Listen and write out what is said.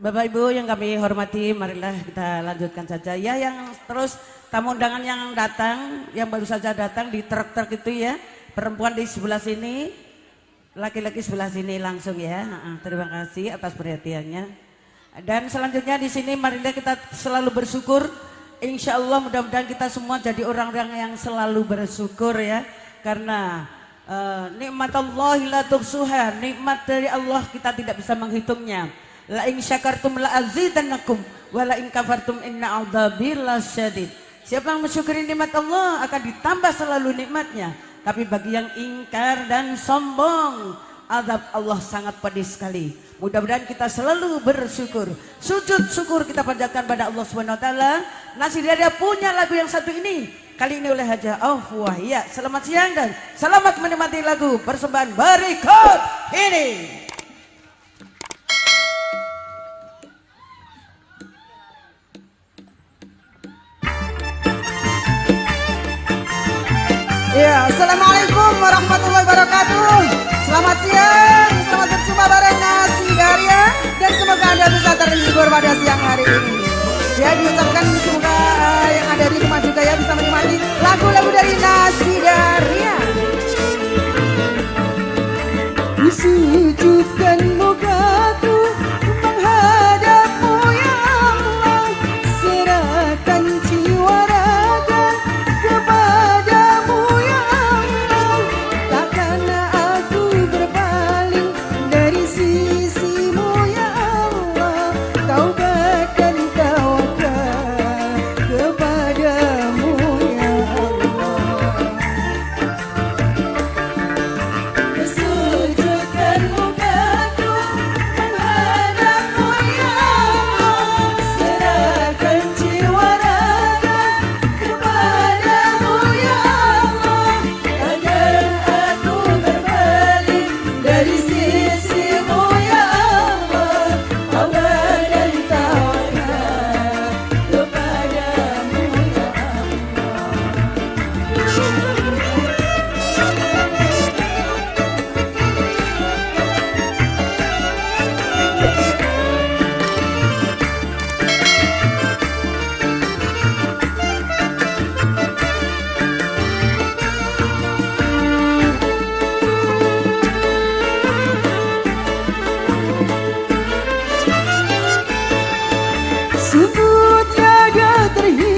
Bapak Ibu yang kami hormati, marilah kita lanjutkan saja. Ya yang terus tamu undangan yang datang, yang baru saja datang di truk-truk itu ya, perempuan di sebelah sini, laki-laki sebelah sini langsung ya. Terima kasih atas perhatiannya. Dan selanjutnya di sini marilah kita selalu bersyukur. Insya Allah mudah-mudahan kita semua jadi orang-orang yang selalu bersyukur ya. Karena uh, nikmat Allah la nikmat dari Allah kita tidak bisa menghitungnya. La in syakartum la azidannakum wa la in kafartum inna adzabi lasyadid. Siapa yang mensyukuri nikmat Allah akan ditambah selalu nikmatnya. Tapi bagi yang ingkar dan sombong, azab Allah sangat pedih sekali. Mudah-mudahan kita selalu bersyukur. Sujud syukur kita panjatkan pada Allah Subhanahu wa taala. Dia punya lagu yang satu ini. Kali ini oleh Haja Afwah. Ya, selamat siang dan selamat menikmati lagu persembahan berikut ini. Ya, Assalamualaikum warahmatullahi wabarakatuh. Тут ягод рви